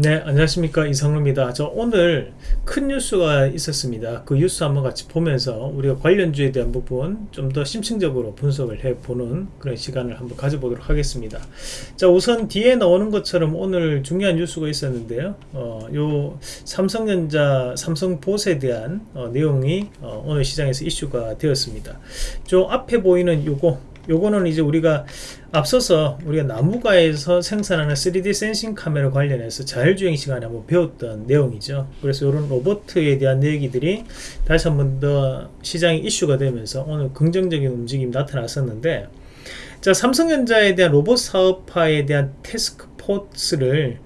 네 안녕하십니까. 이상루입니다. 저 오늘 큰 뉴스가 있었습니다. 그 뉴스 한번 같이 보면서 우리가 관련주에 대한 부분 좀 더 심층적으로 분석을 해보는 그런 시간을 한번 가져보도록 하겠습니다. 자 우선 뒤에 나오는 것처럼 오늘 중요한 뉴스가 있었는데요. 어, 요 삼성전자 삼성봇에 대한 어, 내용이 어, 오늘 시장에서 이슈가 되었습니다. 저 앞에 보이는 요거 요거는 이제 우리가 앞서서 우리가 나무가에서 생산하는 3D 센싱 카메라 관련해서 자율주행 시간에 한번 배웠던 내용이죠. 그래서 이런 로버트에 대한 얘기들이 다시 한번 더 시장이 이슈가 되면서 오늘 긍정적인 움직임이 나타났었는데 자 삼성전자에 대한 로봇 사업화에 대한 테스크 포스를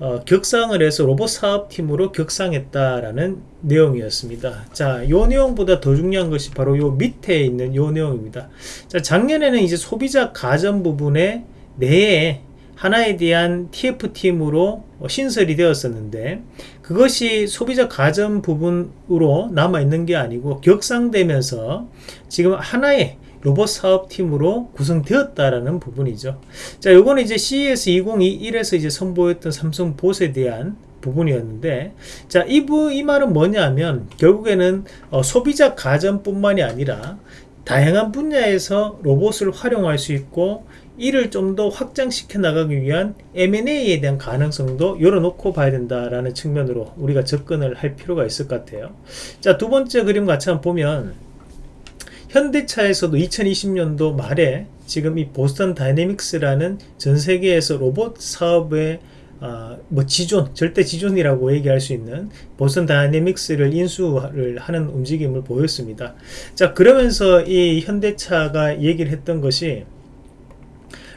어, 격상을 해서 로봇 사업팀으로 격상했다라는 내용이었습니다. 자, 요 내용보다 더 중요한 것이 바로 요 밑에 있는 요 내용입니다. 자, 작년에는 이제 소비자 가전 부분에 내에 하나에 대한 TF팀으로 신설이 되었었는데 그것이 소비자 가전 부분으로 남아있는 게 아니고 격상되면서 지금 하나의 로봇 사업팀으로 구성되었다라는 부분이죠. 자, 요거는 이제 CES 2021에서 이제 선보였던 삼성 봇에 대한 부분이었는데 자, 이, 부, 이 말은 뭐냐면 결국에는 어, 소비자 가전뿐만이 아니라 다양한 분야에서 로봇을 활용할 수 있고 이를 좀 더 확장시켜 나가기 위한 M&A에 대한 가능성도 열어놓고 봐야 된다라는 측면으로 우리가 접근을 할 필요가 있을 것 같아요. 자, 두 번째 그림 같이 한번 보면 현대차에서도 2020년도 말에 지금 이 보스턴 다이내믹스라는 전 세계에서 로봇 사업의 어, 뭐 지존, 절대 지존이라고 얘기할 수 있는 보스턴 다이내믹스를 인수를 하는 움직임을 보였습니다. 자, 그러면서 이 현대차가 얘기를 했던 것이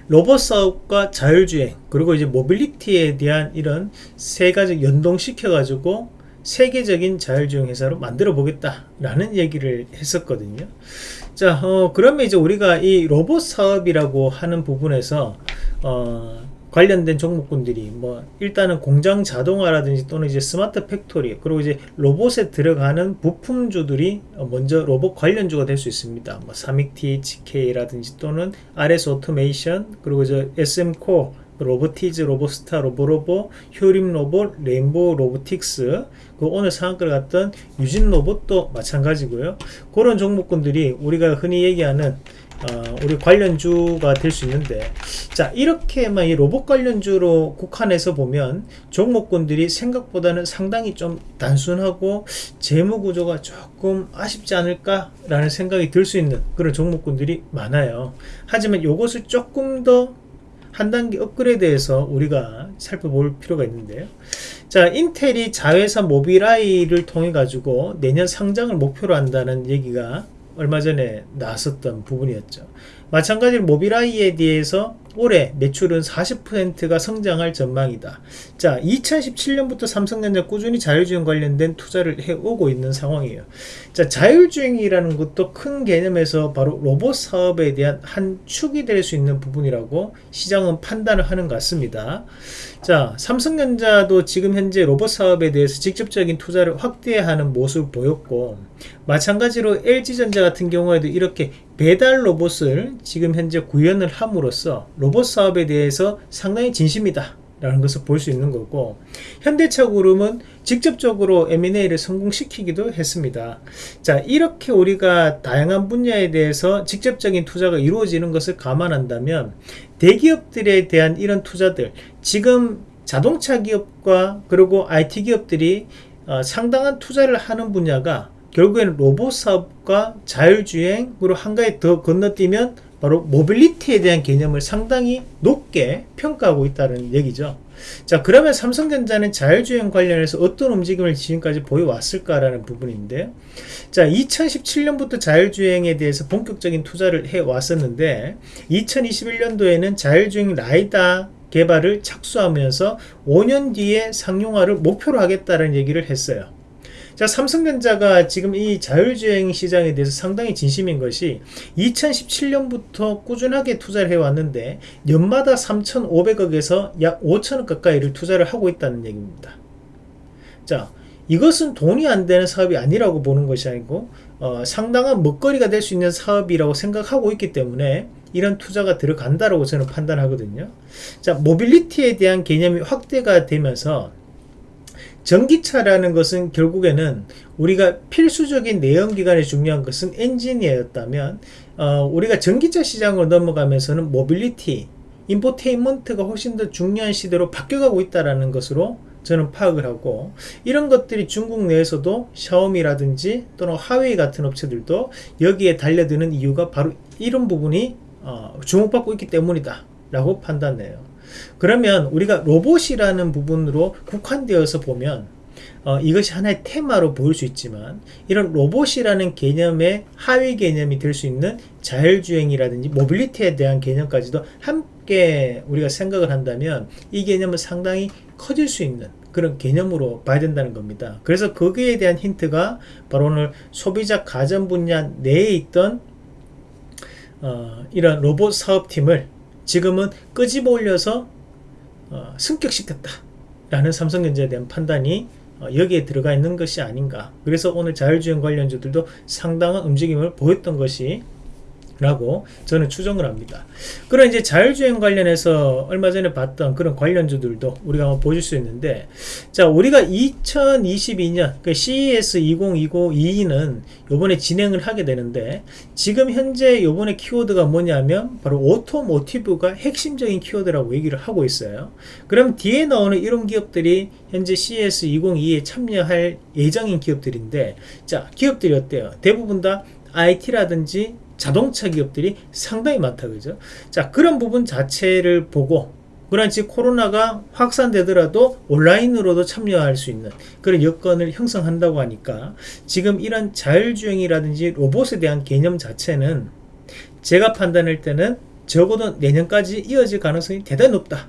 로봇 사업과 자율주행 그리고 이제 모빌리티에 대한 이런 세 가지 연동시켜 가지고 세계적인 자율주행 회사로 만들어 보겠다 라는 얘기를 했었거든요 자 어, 그러면 이제 우리가 이 로봇 사업이라고 하는 부분에서 어, 관련된 종목군들이 뭐 일단은 공장 자동화라든지 또는 이제 스마트 팩토리 그리고 이제 로봇에 들어가는 부품주들이 먼저 로봇 관련주가 될 수 있습니다. 뭐 사믹 THK라든지 또는 RS 오토메이션 그리고 이제 SM코어 로보티즈, 로보스타, 로보로보, 효림 로봇, 레인보우 로보틱스, 그 오늘 상한가를 갔던 유진 로봇도 마찬가지고요. 그런 종목군들이 우리가 흔히 얘기하는 어, 우리 관련주가 될 수 있는데 자 이렇게만 이 로봇 관련주로 국한해서 보면 종목군들이 생각보다는 상당히 좀 단순하고 재무 구조가 조금 아쉽지 않을까 라는 생각이 들 수 있는 그런 종목군들이 많아요 하지만 이것을 조금 더 한 단계 업그레이드해서 우리가 살펴볼 필요가 있는데요 자 인텔이 자회사 모빌아이를 통해 가지고 내년 상장을 목표로 한다는 얘기가 얼마 전에 나왔었던 부분이었죠. 마찬가지로 모빌아이에 대해서 올해 매출은 40%가 성장할 전망이다. 자, 2017년부터 삼성전자 꾸준히 자율주행 관련된 투자를 해오고 있는 상황이에요. 자, 자율주행이라는 것도 큰 개념에서 바로 로봇 사업에 대한 한 축이 될 수 있는 부분이라고 시장은 판단을 하는 것 같습니다. 자, 삼성전자도 지금 현재 로봇 사업에 대해서 직접적인 투자를 확대하는 모습을 보였고, 마찬가지로 LG전자 같은 경우에도 이렇게 배달 로봇을 지금 현재 구현을 함으로써 로봇 사업에 대해서 상당히 진심이다 라는 것을 볼 수 있는 거고 현대차 그룹은 직접적으로 M&A를 성공시키기도 했습니다. 자 이렇게 우리가 다양한 분야에 대해서 직접적인 투자가 이루어지는 것을 감안한다면 대기업들에 대한 이런 투자들 지금 자동차 기업과 그리고 IT 기업들이 어, 상당한 투자를 하는 분야가 결국에는 로봇 사업과 자율주행으로 한 가지 더 건너뛰면 바로 모빌리티에 대한 개념을 상당히 높게 평가하고 있다는 얘기죠. 자 그러면 삼성전자는 자율주행 관련해서 어떤 움직임을 지금까지 보여왔을까라는 부분인데요. 자 2017년부터 자율주행에 대해서 본격적인 투자를 해왔었는데 2021년도에는 자율주행 라이다 개발을 착수하면서 5년 뒤에 상용화를 목표로 하겠다는 얘기를 했어요. 자 삼성전자가 지금 이 자율주행 시장에 대해서 상당히 진심인 것이 2017년부터 꾸준하게 투자를 해왔는데 연마다 3,500억에서 약 5천억 가까이를 투자를 하고 있다는 얘기입니다. 자 이것은 돈이 안 되는 사업이 아니라고 보는 것이 아니고 어, 상당한 먹거리가 될 수 있는 사업이라고 생각하고 있기 때문에 이런 투자가 들어간다라고 저는 판단하거든요. 자, 모빌리티에 대한 개념이 확대가 되면서 전기차라는 것은 결국에는 우리가 필수적인 내연기관에 중요한 것은 엔진이었다면 어, 우리가 전기차 시장으로 넘어가면서는 모빌리티, 인포테인먼트가 훨씬 더 중요한 시대로 바뀌어가고 있다는 것으로 저는 파악을 하고 이런 것들이 중국 내에서도 샤오미라든지 또는 화웨이 같은 업체들도 여기에 달려드는 이유가 바로 이런 부분이 어, 주목받고 있기 때문이다 라고 판단해요 그러면 우리가 로봇이라는 부분으로 국한되어서 보면 어, 이것이 하나의 테마로 보일 수 있지만 이런 로봇이라는 개념의 하위 개념이 될 수 있는 자율주행이라든지 모빌리티에 대한 개념까지도 함께 우리가 생각을 한다면 이 개념은 상당히 커질 수 있는 그런 개념으로 봐야 된다는 겁니다. 그래서 거기에 대한 힌트가 바로 오늘 소비자 가전 분야 내에 있던 어, 이런 로봇 사업팀을 지금은 끄집어 올려서 어, 승격시켰다 라는 삼성전자에 대한 판단이 어, 여기에 들어가 있는 것이 아닌가. 그래서 오늘 자율주행 관련주들도 상당한 움직임을 보였던 것이 라고 저는 추정을 합니다. 그런 이제 자율주행 관련해서 얼마 전에 봤던 그런 관련주들도 우리가 한번 보실 수 있는데 자 우리가 2022년 그 CES 2022는 요번에 진행을 하게 되는데 지금 현재 요번에 키워드가 뭐냐면 바로 오토모티브가 핵심적인 키워드라고 얘기를 하고 있어요. 그럼 뒤에 나오는 이런 기업들이 현재 CES 2022에 참여할 예정인 기업들인데 자 기업들이 어때요? 대부분 다 IT라든지 자동차 기업들이 상당히 많다 그죠? 자 그런 부분 자체를 보고 그런지 코로나가 확산되더라도 온라인으로도 참여할 수 있는 그런 여건을 형성한다고 하니까 지금 이런 자율주행이라든지 로봇에 대한 개념 자체는 제가 판단할 때는 적어도 내년까지 이어질 가능성이 대단히 높다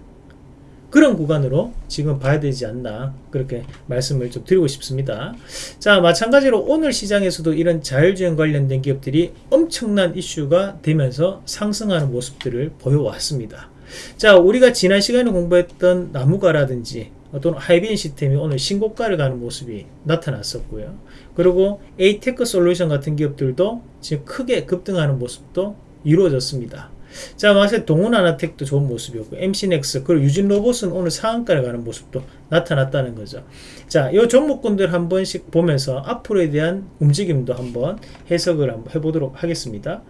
그런 구간으로 지금 봐야 되지 않나 그렇게 말씀을 좀 드리고 싶습니다. 자 마찬가지로 오늘 시장에서도 이런 자율주행 관련된 기업들이 엄청난 이슈가 되면서 상승하는 모습들을 보여왔습니다. 자 우리가 지난 시간에 공부했던 나무가라든지 또는 하이비젼 시스템이 오늘 신고가를 가는 모습이 나타났었고요. 그리고 에이테크 솔루션 같은 기업들도 지금 크게 급등하는 모습도 이루어졌습니다 자, 마세 동훈아나텍도 좋은 모습이었고, MC넥스, 그리고 유진로봇은 오늘 상한가를 가는 모습도 나타났다는 거죠. 자, 이 종목군들 한 번씩 보면서 앞으로에 대한 움직임도 한번 해석을 한번 해보도록 하겠습니다.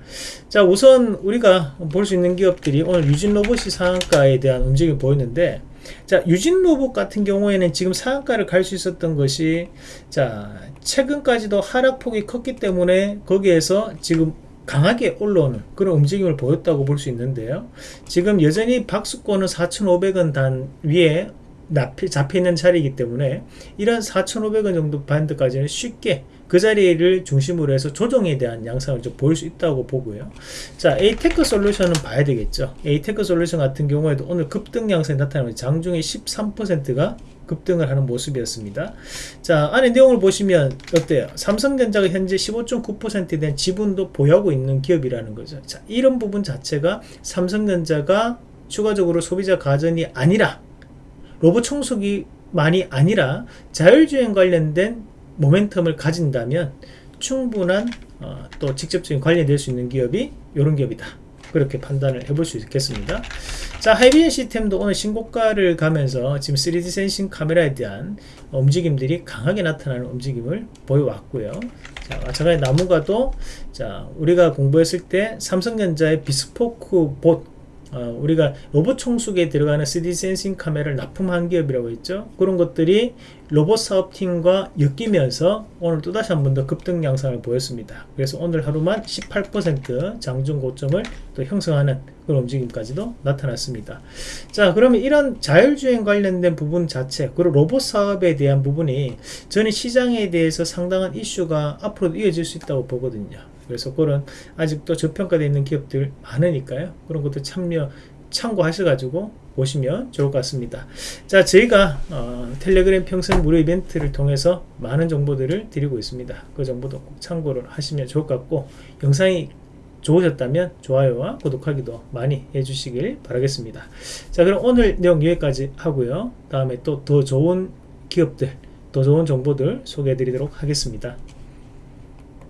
자, 우선 우리가 볼 수 있는 기업들이 오늘 유진로봇이 상한가에 대한 움직임을 보였는데, 자, 유진로봇 같은 경우에는 지금 상한가를 갈 수 있었던 것이, 자, 최근까지도 하락폭이 컸기 때문에 거기에서 지금 강하게 올라오는 그런 움직임을 보였다고 볼 수 있는데요. 지금 여전히 박스권은 4,500원 단 위에 잡혀 있는 자리이기 때문에 이런 4,500원 정도 밴드까지는 쉽게 그 자리를 중심으로 해서 조정에 대한 양상을 좀 보일 수 있다고 보고요. 자, 에이테크 솔루션은 봐야 되겠죠. 에이테크 솔루션 같은 경우에도 오늘 급등 양상이 나타나면 장중에 13%가 급등을 하는 모습이었습니다. 자, 안에 내용을 보시면 어때요? 삼성전자가 현재 15.9%에 대한 지분도 보유하고 있는 기업이라는 거죠. 자, 이런 부분 자체가 삼성전자가 추가적으로 소비자 가전이 아니라 로봇 청소기만이 아니라 자율주행 관련된 모멘텀을 가진다면 충분한 어, 또 직접적인 관련이 될 수 있는 기업이 이런 기업이다. 그렇게 판단을 해볼 수 있겠습니다. 자, 하이비엔 시스템도 오늘 신고가를 가면서 지금 3D 센싱 카메라에 대한 움직임들이 강하게 나타나는 움직임을 보여왔고요. 자, 마찬가지 나무가도 자, 우리가 공부했을 때 삼성전자의 비스포크 봇 어, 우리가 로봇 청소기에 들어가는 3D 센싱 카메라를 납품한 기업이라고 했죠. 그런 것들이 로봇 사업팀과 엮이면서 오늘 또다시 한 번 더 급등 양상을 보였습니다. 그래서 오늘 하루만 18% 장중 고점을 또 형성하는 그런 움직임까지도 나타났습니다. 자, 그러면 이런 자율주행 관련된 부분 자체, 그리고 로봇 사업에 대한 부분이 저는 시장에 대해서 상당한 이슈가 앞으로 이어질 수 있다고 보거든요. 그래서 그런 아직도 저평가되어 있는 기업들 많으니까요. 그런 것도 참여 참고하셔 가지고 보시면 좋을 것 같습니다. 자, 저희가 어, 텔레그램 평생 무료 이벤트를 통해서 많은 정보들을 드리고 있습니다. 그 정보도 꼭 참고를 하시면 좋을 것 같고 영상이 좋으셨다면 좋아요와 구독하기도 많이 해주시길 바라겠습니다. 자, 그럼 오늘 내용 여기까지 하고요. 다음에 또 더 좋은 기업들, 더 좋은 정보들 소개해 드리도록 하겠습니다.